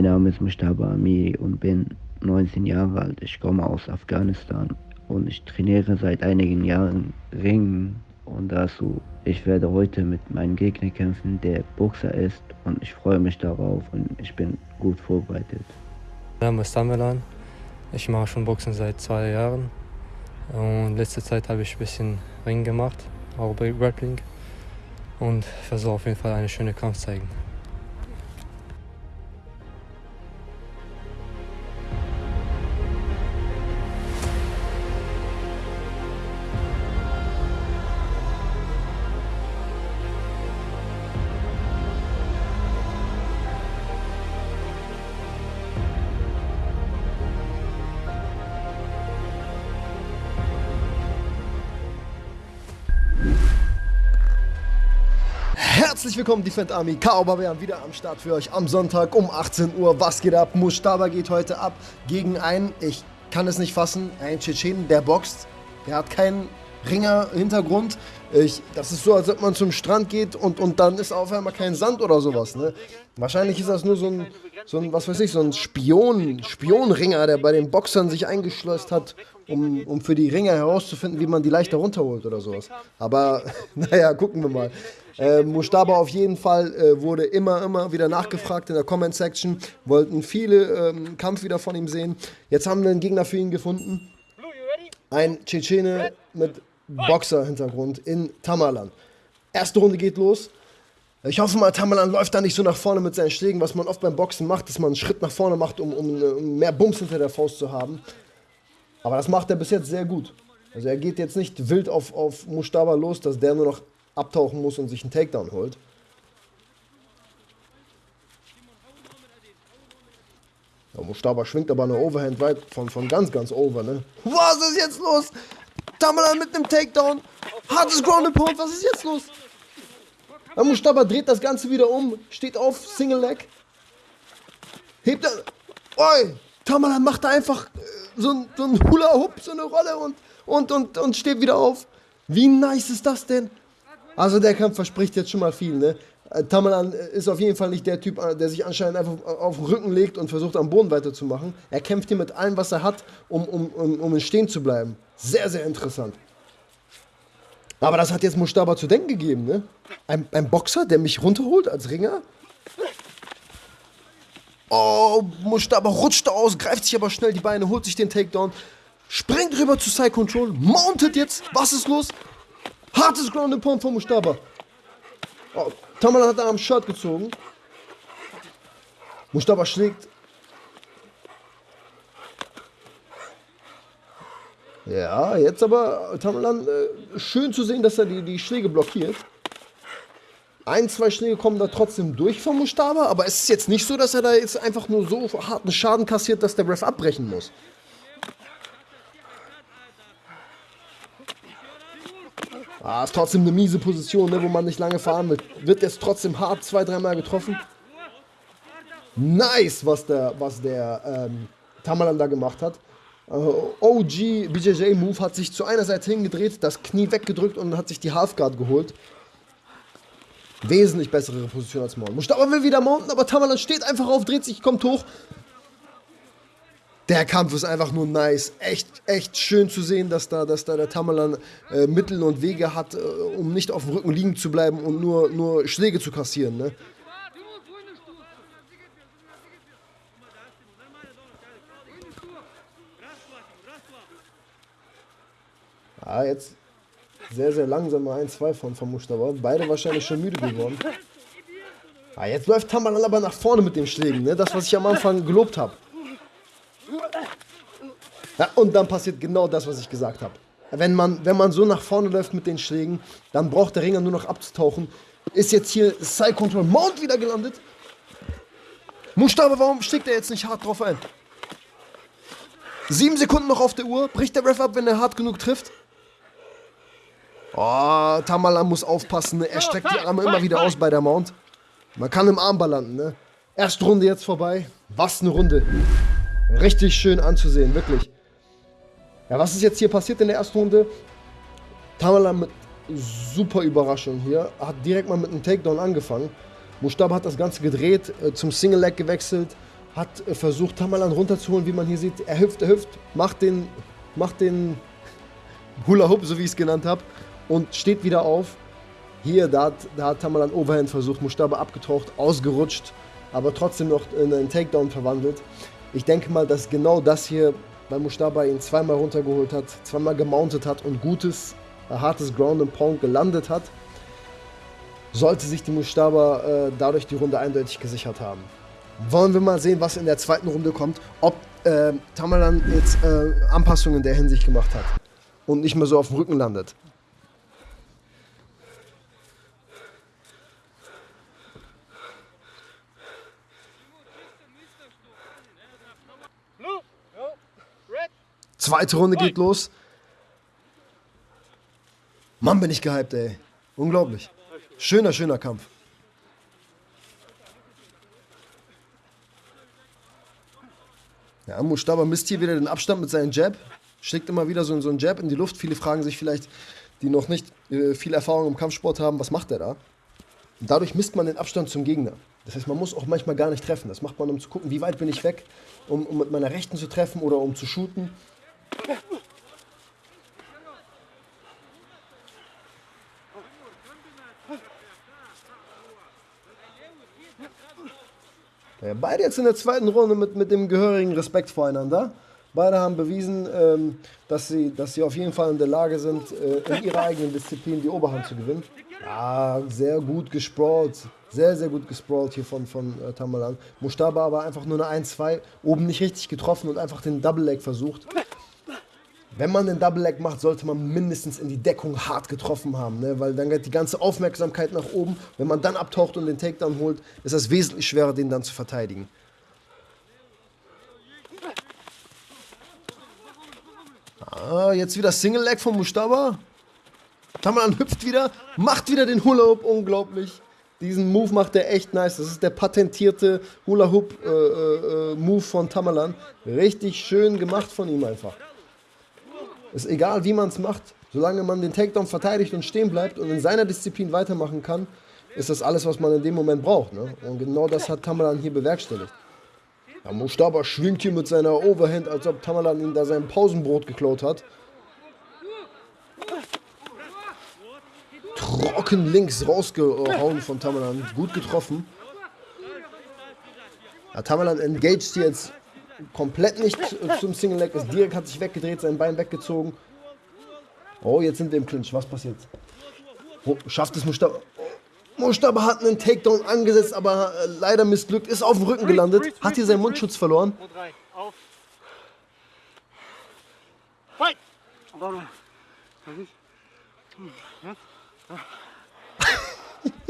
Mein Name ist Mustaba Amiri und bin 19 Jahre alt. Ich komme aus Afghanistan und ich trainiere seit einigen Jahren Ringen und dazu. Ich werde heute mit meinem Gegner kämpfen, der Boxer ist und ich freue mich darauf und ich bin gut vorbereitet. Mein Name ist Tamerlan. Ich mache schon Boxen seit zwei Jahren und letzte Zeit habe ich ein bisschen Ring gemacht, auch bei Grappling und versuche auf jeden Fall eine schöne Kampf zeigen. Herzlich willkommen, Defend Army. Kao Barbarian wieder am Start für euch am Sonntag um 18 Uhr. Was geht ab? Mustaba geht heute ab gegen einen, ich kann es nicht fassen, einen Tschetschenen, der boxt. Der hat keinen Ringer-Hintergrund. das ist so, als ob man zum Strand geht und, und dann ist auf einmal kein Sand oder sowas. Ne? Wahrscheinlich ist das nur so ein, so ein, was weiß ich, so ein Spion, Spionringer, der bei den Boxern sich eingeschleust hat, um, um für die Ringer herauszufinden, wie man die leichter runterholt oder sowas. Aber naja, gucken wir mal. Äh, Mustaba auf jeden Fall äh, wurde immer, immer wieder nachgefragt in der Comment-Section. Wollten viele ähm, Kampf wieder von ihm sehen. Jetzt haben wir einen Gegner für ihn gefunden. Ein Tschetschene mit Boxer-Hintergrund in Tamalan. Erste Runde geht los. Ich hoffe mal, Tamalan läuft da nicht so nach vorne mit seinen Schlägen, was man oft beim Boxen macht, dass man einen Schritt nach vorne macht, um, um, um mehr Bums hinter der Faust zu haben. Aber das macht er bis jetzt sehr gut. Also er geht jetzt nicht wild auf, auf Mustaba los, dass der nur noch abtauchen muss und sich einen Takedown holt. Ja, Mustaba schwingt aber eine Overhand weit von, von ganz, ganz over, ne? Was ist jetzt los? Tamalan mit einem Takedown. Hartes Ground and Pound, was ist jetzt los? Ja, Mustaba dreht das Ganze wieder um, steht auf, Single Leg. Hebt er. Oi! Tamalan macht da einfach äh, so ein, so ein Hula-Hoop, so eine Rolle und, und, und, und steht wieder auf. Wie nice ist das denn? Also der Kampf verspricht jetzt schon mal viel, ne? Äh, Tamalan ist auf jeden Fall nicht der Typ, äh, der sich anscheinend einfach auf den Rücken legt und versucht am Boden weiterzumachen. Er kämpft hier mit allem, was er hat, um, um, um, um Stehen zu bleiben. Sehr, sehr interessant. Aber das hat jetzt Mustaba zu denken gegeben, ne? Ein, ein Boxer, der mich runterholt als Ringer? Oh, Mustaba rutscht aus, greift sich aber schnell die Beine, holt sich den Takedown, springt rüber zu Side Control, mountet jetzt. Was ist los? Hartes Ground and Pound von Mustaba. Oh, Tamala hat am Shirt gezogen. Mustaba schlägt. Ja, jetzt aber Tamalan äh, schön zu sehen, dass er die, die Schläge blockiert. Ein, zwei Schläge kommen da trotzdem durch von Mustaba, aber es ist jetzt nicht so, dass er da jetzt einfach nur so harten Schaden kassiert, dass der Ref abbrechen muss. Ah, ist trotzdem eine miese Position, ne, wo man nicht lange fahren wird. Wird jetzt trotzdem hart zwei, dreimal getroffen. Nice, was der, was der ähm, Tamalan da gemacht hat. Uh, äh, OG BJJ Move hat sich zu einer Seite hingedreht, das Knie weggedrückt und hat sich die Halfguard geholt. Wesentlich bessere Position als Mount. Mustafa will wieder mounten, aber Tamalan steht einfach auf, dreht sich, kommt hoch der Kampf ist einfach nur nice. Echt, echt schön zu sehen, dass da, dass da der Tamalan äh, Mittel und Wege hat, äh, um nicht auf dem Rücken liegen zu bleiben und nur, nur Schläge zu kassieren. Ne? Ah, jetzt sehr, sehr langsam mal ein, zwei von, von Mustafa. Beide wahrscheinlich schon müde geworden. Ah, jetzt läuft Tamalan aber nach vorne mit den Schlägen. Ne? Das, was ich am Anfang gelobt habe. Ja, und dann passiert genau das, was ich gesagt habe. Wenn man, wenn man so nach vorne läuft mit den Schlägen, dann braucht der Ringer nur noch abzutauchen. Ist jetzt hier Side Control Mount wieder gelandet. Mustafa, warum schlägt er jetzt nicht hart drauf ein? Sieben Sekunden noch auf der Uhr. Bricht der Ref ab, wenn er hart genug trifft? Oh, Tamala muss aufpassen. Ne? Er streckt die Arme immer wieder aus bei der Mount. Man kann im Armbar landen, ne? Erste Runde jetzt vorbei. Was eine Runde. Richtig schön anzusehen, wirklich. Ja, was ist jetzt hier passiert in der ersten Runde? Tamala mit super Überraschung hier. Hat direkt mal mit einem Takedown angefangen. Mustab hat das Ganze gedreht, äh, zum Single Leg gewechselt hat äh, versucht, Tamalan runterzuholen, wie man hier sieht. Er hüpft, er hüpft, macht den, macht den Hula Hoop, so wie ich es genannt habe, und steht wieder auf. Hier, da hat, da hat Tamalan Overhand versucht, Mustafa abgetaucht, ausgerutscht, aber trotzdem noch in einen Takedown verwandelt. Ich denke mal, dass genau das hier bei Mustafa ihn zweimal runtergeholt hat, zweimal gemountet hat und gutes, hartes Ground and Pound gelandet hat, sollte sich die Mustafa äh, dadurch die Runde eindeutig gesichert haben. Wollen wir mal sehen, was in der zweiten Runde kommt, ob äh, Tamalan jetzt äh, Anpassungen in der Hinsicht gemacht hat und nicht mehr so auf dem Rücken landet. Zweite Runde geht los. Mann, bin ich gehypt, ey. Unglaublich. Schöner, schöner Kampf. Ja, Mustafa misst hier wieder den Abstand mit seinem Jab. Schlägt immer wieder so, so einen Jab in die Luft. Viele fragen sich vielleicht, die noch nicht äh, viel Erfahrung im Kampfsport haben, was macht der da? Und dadurch misst man den Abstand zum Gegner. Das heißt, man muss auch manchmal gar nicht treffen. Das macht man, um zu gucken, wie weit bin ich weg, um, um mit meiner Rechten zu treffen oder um zu shooten. Ja, beide jetzt in der zweiten Runde mit, mit dem gehörigen Respekt voreinander. Beide haben bewiesen, ähm, dass, sie, dass sie auf jeden Fall in der Lage sind, äh, in ihrer eigenen Disziplin die Oberhand zu gewinnen. Ja, sehr gut gesprawlt. Sehr, sehr gut gesprawlt hier von, von äh, Tamalan. Mustaba aber einfach nur eine 1-2, oben nicht richtig getroffen und einfach den Double Leg versucht. Wenn man den Double Leg macht, sollte man mindestens in die Deckung hart getroffen haben, ne? weil dann geht die ganze Aufmerksamkeit nach oben. Wenn man dann abtaucht und den Takedown holt, ist es wesentlich schwerer, den dann zu verteidigen. Ah, jetzt wieder Single Leg von Mustafa. Tamalan hüpft wieder, macht wieder den Hula Hoop, unglaublich. Diesen Move macht er echt nice. Das ist der patentierte Hula Hoop äh, äh, äh Move von Tamalan. Richtig schön gemacht von ihm einfach. Ist egal, wie man es macht. Solange man den Takedown verteidigt und stehen bleibt und in seiner Disziplin weitermachen kann, ist das alles, was man in dem Moment braucht. Ne? Und genau das hat Tamalan hier bewerkstelligt. Ja, Mustaba schwingt hier mit seiner Overhand, als ob Tamalan ihm da sein Pausenbrot geklaut hat. Trocken links rausgehauen von Tamalan. Gut getroffen. Ja, Tamalan engaged jetzt komplett nicht zum Single Leg ist. Direkt hat sich weggedreht, sein Bein weggezogen. Oh, jetzt sind wir im Clinch. Was passiert? Oh, schafft es Mustaba? Mustaba hat einen Takedown angesetzt, aber äh, leider missglückt. Ist auf dem Rücken gelandet. Hat hier seinen Mundschutz verloren. Fight!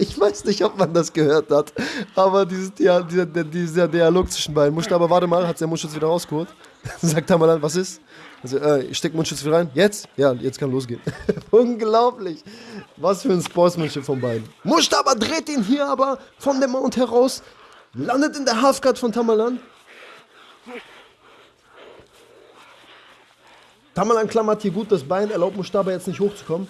Ich weiß nicht, ob man das gehört hat, aber dieses, ja, dieser, dieser Dialog zwischen beiden. Mustafa, warte mal, hat der Mundschutz wieder rausgeholt. Sagt Tamalan, was ist? Also, äh, ich steck Mundschutz wieder rein. Jetzt? Ja, jetzt kann losgehen. Unglaublich. Was für ein Sportsmanship von beiden. Mustafa dreht ihn hier aber von dem Mount heraus, landet in der Halfguard von Tamalan. Tamalan klammert hier gut das Bein, erlaubt Mustafa jetzt nicht hochzukommen.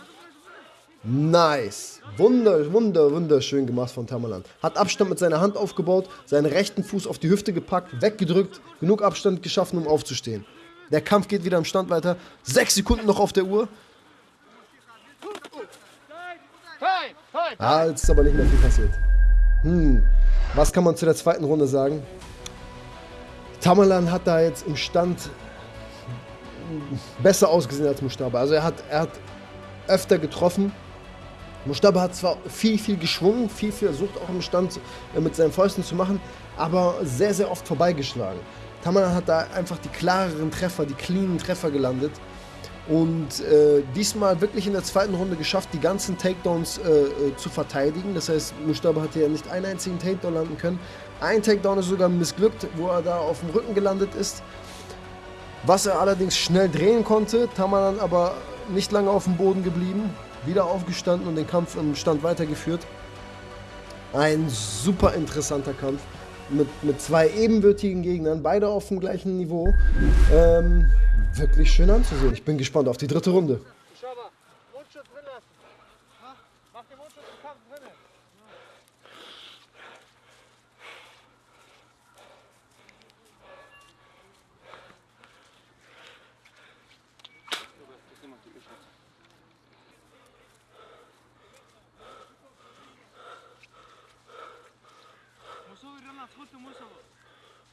Nice. Wunder, wunder, wunderschön gemacht von Tamalan. Hat Abstand mit seiner Hand aufgebaut, seinen rechten Fuß auf die Hüfte gepackt, weggedrückt, genug Abstand geschaffen, um aufzustehen. Der Kampf geht wieder im Stand weiter. Sechs Sekunden noch auf der Uhr. Ah, jetzt ist aber nicht mehr viel passiert. Hm, was kann man zu der zweiten Runde sagen? Tamalan hat da jetzt im Stand besser ausgesehen als Mustafa. Also er hat, er hat öfter getroffen, Mustafa hat zwar viel, viel geschwungen, viel versucht auch im Stand äh, mit seinen Fäusten zu machen, aber sehr, sehr oft vorbeigeschlagen. Tamana hat da einfach die klareren Treffer, die cleanen Treffer gelandet und äh, diesmal wirklich in der zweiten Runde geschafft, die ganzen Takedowns äh, äh, zu verteidigen. Das heißt, Mustafa hatte ja nicht einen einzigen Takedown landen können. Ein Takedown ist sogar missglückt, wo er da auf dem Rücken gelandet ist. Was er allerdings schnell drehen konnte, Tamanan aber nicht lange auf dem Boden geblieben wieder aufgestanden und den Kampf im Stand weitergeführt. Ein super interessanter Kampf mit, mit zwei ebenbürtigen Gegnern, beide auf dem gleichen Niveau. Ähm, wirklich schön anzusehen. Ich bin gespannt auf die dritte Runde.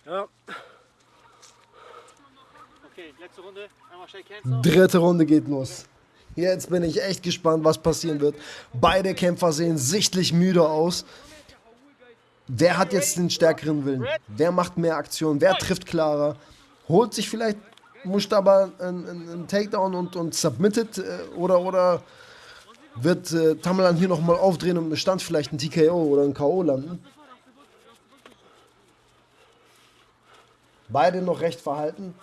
Ja. Okay, letzte Runde. Einmal Shake Hands Dritte Runde geht los. Jetzt bin ich echt gespannt, was passieren wird. Beide Kämpfer sehen sichtlich müde aus. Wer hat jetzt den stärkeren Willen? Wer macht mehr Aktion? Wer trifft klarer? Holt sich vielleicht Mustaba einen, einen Takedown und, und submitted? Äh, oder, oder wird äh, Tamalan hier nochmal aufdrehen und im Stand vielleicht ein TKO oder ein K.O. landen? Beide noch recht verhalten.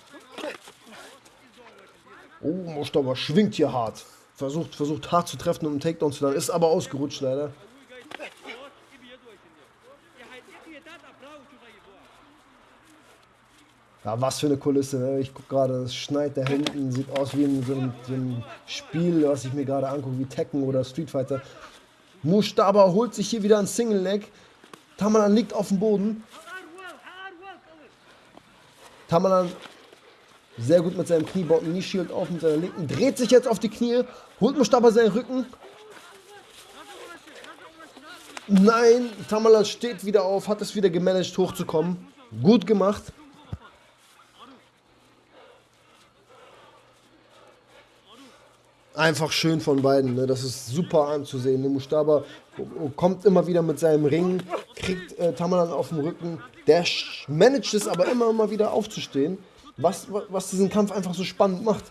Oh, Mustaba schwingt hier hart. Versucht, versucht hart zu treffen, um einen Takedown zu landen. Ist aber ausgerutscht leider. Ja, was für eine Kulisse. Ne? Ich gucke gerade, es schneit da hinten. Sieht aus wie in so einem, so einem Spiel, was ich mir gerade angucke, wie Tekken oder Street Fighter. Mustaba holt sich hier wieder ein Single Leg. Tamalan liegt auf dem Boden. Tamalan sehr gut mit seinem Knie, baut ein Knee-Shield auf mit seiner linken, dreht sich jetzt auf die Knie, holt Mustaba seinen Rücken. Nein, Tamalan steht wieder auf, hat es wieder gemanagt hochzukommen. Gut gemacht. einfach schön von beiden. Ne? Das ist super anzusehen. Ne? Mustaba kommt immer wieder mit seinem Ring, kriegt äh, Tamalan auf den Rücken. Der managt es aber immer, immer wieder aufzustehen, was, was diesen Kampf einfach so spannend macht.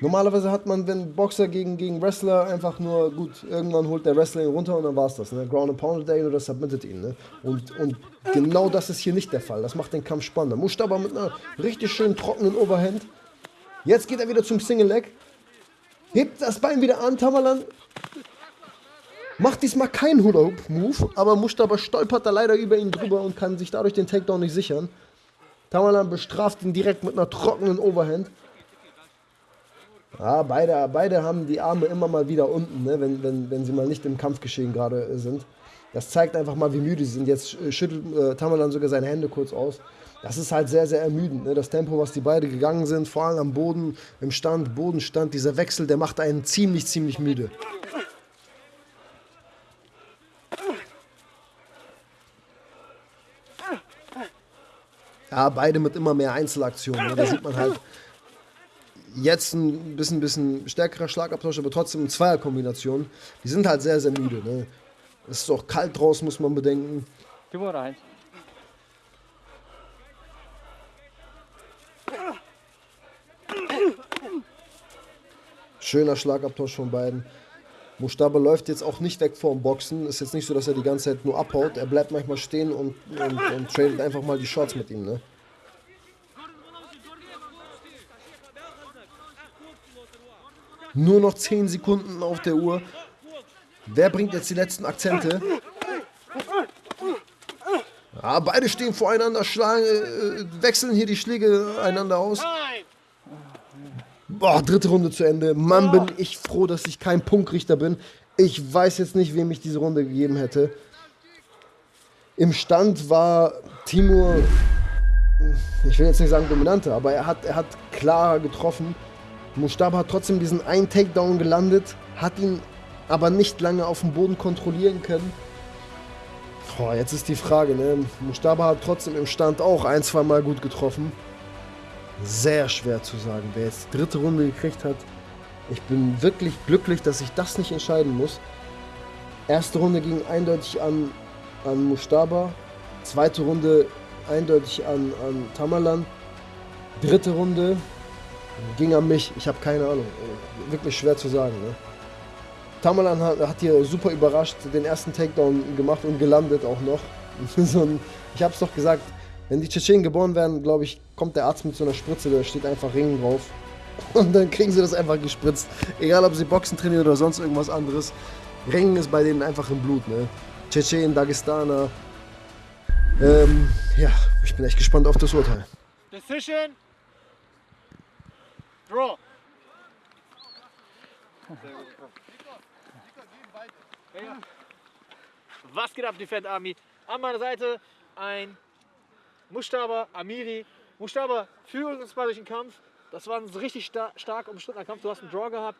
Normalerweise hat man, wenn Boxer gegen, gegen Wrestler einfach nur, gut, irgendwann holt der Wrestler ihn runter und dann war es das. Ne? Ground and Pound Day oder submitted ihn. Ne? Und, und genau das ist hier nicht der Fall. Das macht den Kampf spannender. Mustaba mit einer richtig schönen trockenen Overhand. Jetzt geht er wieder zum Single Leg. Hebt das Bein wieder an, Tamalan. Macht diesmal keinen Hula-Hoop-Move, aber Mustaba stolpert da leider über ihn drüber und kann sich dadurch den Takedown nicht sichern. Tamalan bestraft ihn direkt mit einer trockenen Overhand. Ja, beide, beide haben die Arme immer mal wieder unten, ne, wenn, wenn, wenn sie mal nicht im Kampfgeschehen gerade sind. Das zeigt einfach mal, wie müde sie sind. Jetzt schüttelt äh, Tamalan sogar seine Hände kurz aus das ist halt sehr, sehr ermüdend. Ne? Das Tempo, was die beide gegangen sind, vor allem am Boden, im Stand, Bodenstand, dieser Wechsel, der macht einen ziemlich, ziemlich müde. Ja, beide mit immer mehr Einzelaktionen. Ne? Da sieht man halt jetzt ein bisschen, bisschen stärkerer Schlagabtausch, aber trotzdem eine Zweierkombination. Die sind halt sehr, sehr müde. Ne? Es ist auch kalt draußen, muss man bedenken. Gib mal rein. Schöner Schlagabtausch von beiden. Mustaba läuft jetzt auch nicht weg vorm Boxen. Ist jetzt nicht so, dass er die ganze Zeit nur abhaut. Er bleibt manchmal stehen und, und, und tradet einfach mal die Shots mit ihm. Ne? Nur noch 10 Sekunden auf der Uhr. Wer bringt jetzt die letzten Akzente? Ja, beide stehen voreinander, schlagen, äh, wechseln hier die Schläge einander aus. Boah, dritte Runde zu Ende. Mann, bin ich froh, dass ich kein Punktrichter bin. Ich weiß jetzt nicht, wem ich diese Runde gegeben hätte. Im Stand war Timur, ich will jetzt nicht sagen dominanter, aber er hat, er hat klarer getroffen. Mustaba hat trotzdem diesen einen Takedown gelandet, hat ihn aber nicht lange auf dem Boden kontrollieren können. Boah, jetzt ist die Frage, ne? Mustaba hat trotzdem im Stand auch ein, zwei Mal gut getroffen sehr schwer zu sagen, wer jetzt die dritte Runde gekriegt hat. Ich bin wirklich glücklich, dass ich das nicht entscheiden muss. Erste Runde ging eindeutig an, an Mustaba. Zweite Runde eindeutig an, an Tamalan. Dritte Runde ging an mich. Ich habe keine Ahnung. Wirklich schwer zu sagen. Ne? Tamalan hat, hat hier super überrascht, den ersten Takedown gemacht und gelandet auch noch. ich habe es doch gesagt, wenn die Tschetschenen geboren werden, glaube ich, kommt der Arzt mit so einer Spritze, da steht einfach Ringen drauf. Und dann kriegen sie das einfach gespritzt. Egal, ob sie Boxen trainieren oder sonst irgendwas anderes. Ringen ist bei denen einfach im Blut, ne? Tschetschenen, Dagestaner. Ähm, ja, ich bin echt gespannt auf das Urteil. Decision. Draw. Was geht ab, Defend Army? An meiner Seite ein Mustaba, Amiri. Mustaba, führe uns mal durch den Kampf. Das war ein richtig star stark umstrittener Kampf. Du hast einen Draw gehabt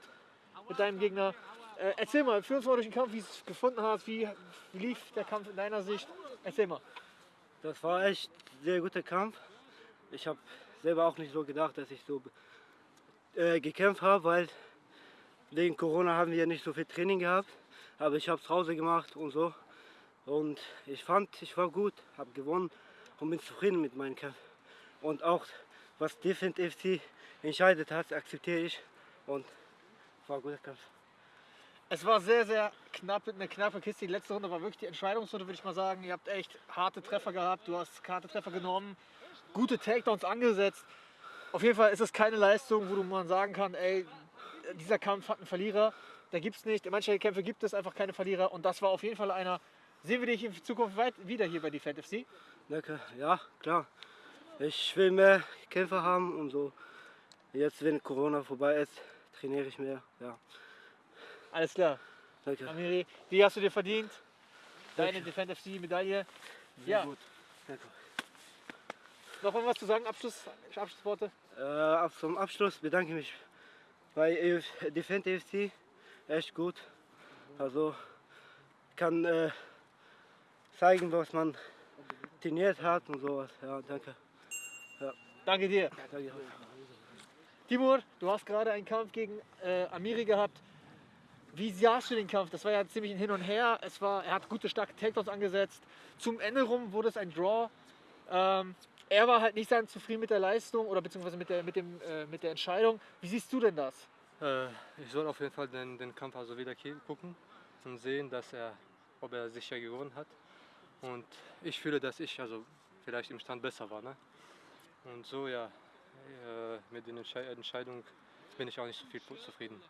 mit deinem Gegner. Äh, erzähl mal, führ uns mal durch den Kampf, wie du es gefunden hast. Wie, wie lief der Kampf in deiner Sicht? Erzähl mal. Das war echt ein sehr guter Kampf. Ich habe selber auch nicht so gedacht, dass ich so äh, gekämpft habe, weil wegen Corona haben wir nicht so viel Training gehabt. Aber ich habe es zu Hause gemacht und so. Und ich fand, ich war gut, habe gewonnen und bin zufrieden mit meinem Kampf. Und auch was Defend FC entscheidet hat, akzeptiere ich und war ein guter Kampf. Es war sehr, sehr knapp, eine knappe Kiste. Die letzte Runde war wirklich die Entscheidungsrunde, würde ich mal sagen. Ihr habt echt harte Treffer gehabt. Du hast harte Treffer genommen, gute Takedowns angesetzt. Auf jeden Fall ist es keine Leistung, wo mal sagen kann, ey, dieser Kampf hat einen Verlierer. Da gibt es nicht. In manchen Kämpfen gibt es einfach keine Verlierer. Und das war auf jeden Fall einer. Sehen wir dich in Zukunft weit wieder hier bei Defend FC? Danke, ja, klar. Ich will mehr Kämpfer haben und so. Jetzt, wenn Corona vorbei ist, trainiere ich mehr. Ja, Alles klar. danke. Amiri, die hast du dir verdient. Deine Danke. Defend FC Medaille. Sehr Ja, gut. Danke. noch was zu sagen? Abschluss, Abschlussworte? Äh, zum Abschluss bedanke ich mich bei EF Defend FC. Echt gut. Also kann äh, zeigen, was man trainiert hat und sowas. Ja, danke. Danke dir. danke. Timur, du hast gerade einen Kampf gegen äh, Amiri gehabt. Wie sahst du den Kampf? Das war ja ziemlich ein Hin und Her. Es war, er hat gute, starke Takedowns angesetzt. Zum Ende rum wurde es ein Draw. Ähm, er war halt nicht sehr zufrieden mit der Leistung oder beziehungsweise mit der, mit, dem, äh, mit der Entscheidung. Wie siehst du denn das? Äh, ich soll auf jeden Fall den, den Kampf also wieder gucken und sehen, dass er, ob er sicher gewonnen hat. Und ich fühle, dass ich also vielleicht im Stand besser war. Ne? Und so ja, äh, mit den Entschei Entscheidungen bin ich auch nicht so viel zufrieden.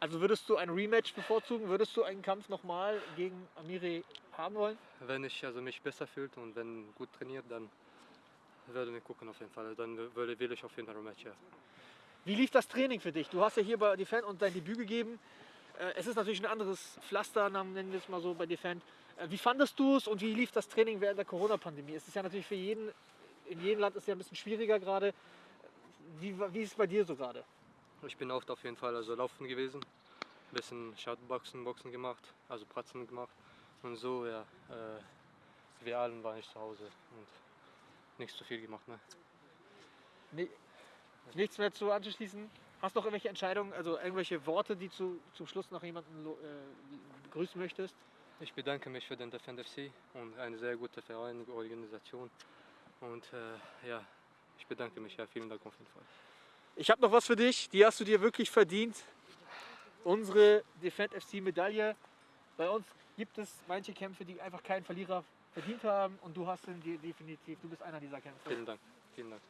Also würdest du ein Rematch bevorzugen? Würdest du einen Kampf nochmal gegen Amiri haben wollen? Wenn ich also mich besser fühlt und wenn gut trainiert, dann würde ich gucken auf jeden Fall. Dann würde, will ich auf jeden Fall ein Match, ja. Wie lief das Training für dich? Du hast ja hier bei Defend und dein Debüt gegeben. Äh, Es ist natürlich ein anderes Pflaster, nennen wir es mal so bei Defend. Äh, Wie fandest du es und wie lief das Training während der Corona-Pandemie? Es ist ja natürlich für jeden, in jedem Land ist es ja ein bisschen schwieriger gerade. Wie, wie ist es bei dir so gerade? Ich bin oft auf jeden Fall also laufen gewesen, ein bisschen Shotboxen, Boxen gemacht, also Pratzen gemacht und so, ja. Äh, wir allen waren ich zu Hause und nicht so viel gemacht, ne? Nee, nichts mehr zu anzuschließen? Hast du noch irgendwelche Entscheidungen, also irgendwelche Worte, die du zum Schluss noch jemanden äh, begrüßen möchtest? Ich bedanke mich für den Defend FC und eine sehr gute Verein, Organisation und äh, ja, ich bedanke mich, ja, vielen Dank auf jeden Fall. Ich habe noch was für dich, die hast du dir wirklich verdient. Unsere Defend FC Medaille. Bei uns gibt es manche Kämpfe, die einfach keinen Verlierer verdient haben und du hast ihn definitiv, du bist einer dieser Kämpfer. Vielen Dank, vielen Dank.